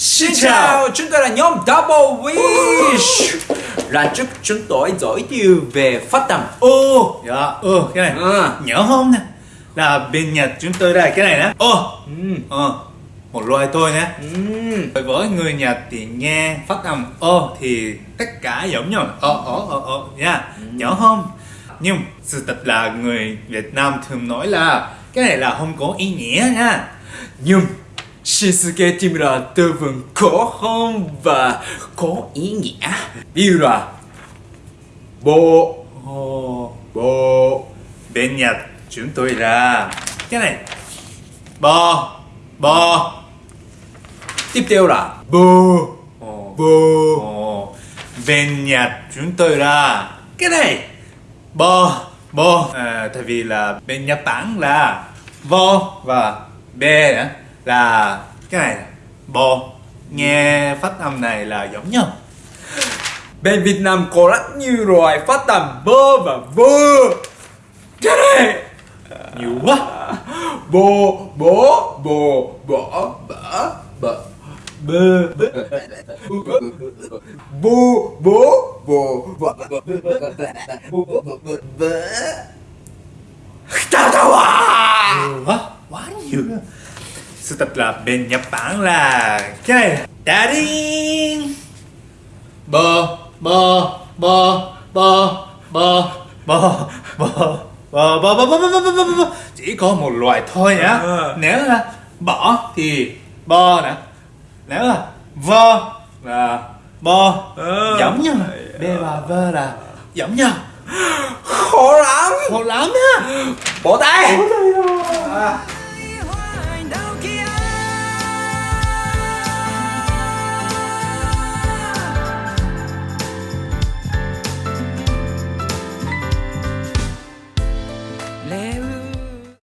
Xin chào, chúng tôi là nhóm Double Wish. Lần trước chúng tôi giới thiệu về phát âm Ô, dạ, ừ, cái này À. Nhớ không nè? Là bên Nhật chúng tôi đây, cái này nè. Ô, ừ. ờ, một loài thôi nhé Ừ. Với người Nhật thì nghe phát âm ô thì tất cả giống nhau. Ờ, ờ, ờ, ờ, nha. Nhớ không? Nhưng sự thật là người Việt Nam thường nói là Cái này là không có ý nghĩa nha. Nhưng Shinsuke Timura là vấn vựng có hơn và có ý nghĩa Ví dụ là Bộ Ồ, Bộ bên Nhật chúng tôi là Cái này Bò, bò Tiếp theo là Bồ Ồ, bên Nhật chúng tôi là cái này bò bò à, tại vì là bên Nhật Bản là vo và bê nữa là cái này bò nghe phát âm này là giống nhau. Bên Việt Nam có rất nhiều loại phát âm bơ và vơ. Cái này nhiều quá. Bồ Bố, Bồ Bỏ Bỡ Bỡ Bơ Bố Bố, Bồ Bỡ bơ Tao tao à nhiều quá. Quá nhiều sự thật là bên Nhật Bản là cái này daddy bò bò bò bò bò bò bò bò bò bò bò bò bò bò bò bò chỉ có một loại thôi nhá Ờ. nếu là bỏ thì bò nè nếu là vơ là Ờ. giống nhau b và vơ là giống nhau Khó lắm một lắm nhá Bỏ tay à.